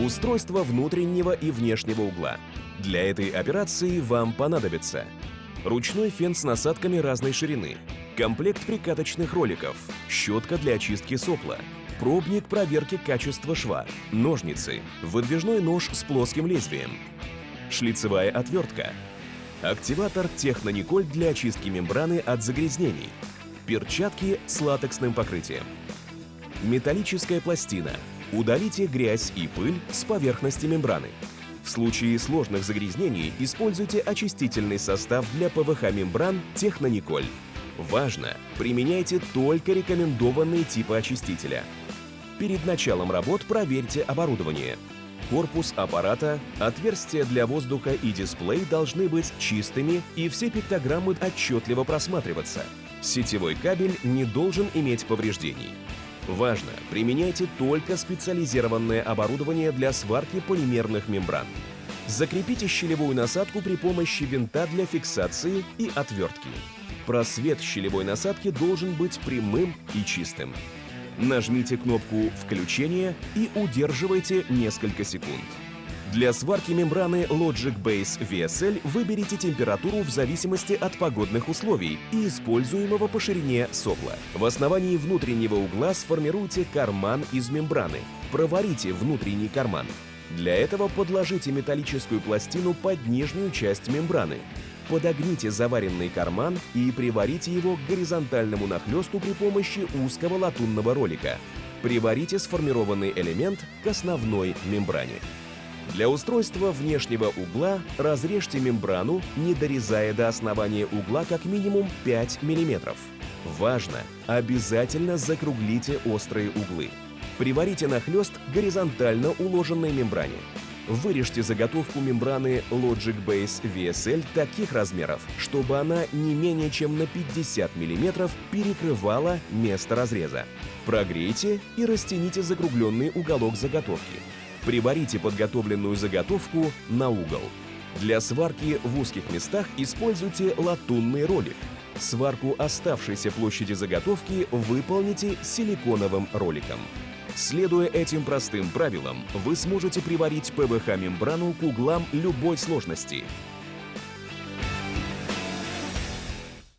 Устройство внутреннего и внешнего угла. Для этой операции вам понадобится ручной фен с насадками разной ширины, комплект прикаточных роликов, щетка для очистки сопла, пробник проверки качества шва, ножницы, выдвижной нож с плоским лезвием, шлицевая отвертка, активатор Технониколь для очистки мембраны от загрязнений, перчатки с латексным покрытием, металлическая пластина. Удалите грязь и пыль с поверхности мембраны. В случае сложных загрязнений используйте очистительный состав для ПВХ-мембран Технониколь. Важно! Применяйте только рекомендованные типы очистителя. Перед началом работ проверьте оборудование. Корпус аппарата, отверстия для воздуха и дисплей должны быть чистыми и все пиктограммы отчетливо просматриваться. Сетевой кабель не должен иметь повреждений. Важно! Применяйте только специализированное оборудование для сварки полимерных мембран. Закрепите щелевую насадку при помощи винта для фиксации и отвертки. Просвет щелевой насадки должен быть прямым и чистым. Нажмите кнопку «Включение» и удерживайте несколько секунд. Для сварки мембраны Logic Base VSL выберите температуру в зависимости от погодных условий и используемого по ширине сопла. В основании внутреннего угла сформируйте карман из мембраны. Проварите внутренний карман. Для этого подложите металлическую пластину под нижнюю часть мембраны. Подогните заваренный карман и приварите его к горизонтальному нахлесту при помощи узкого латунного ролика. Приварите сформированный элемент к основной мембране. Для устройства внешнего угла разрежьте мембрану, не дорезая до основания угла как минимум 5 мм. Важно! Обязательно закруглите острые углы. Приварите нахлест горизонтально уложенной мембране. Вырежьте заготовку мембраны Logic Base VSL таких размеров, чтобы она не менее чем на 50 мм перекрывала место разреза. Прогрейте и растяните закругленный уголок заготовки. Приварите подготовленную заготовку на угол. Для сварки в узких местах используйте латунный ролик. Сварку оставшейся площади заготовки выполните силиконовым роликом. Следуя этим простым правилам, вы сможете приварить ПВХ-мембрану к углам любой сложности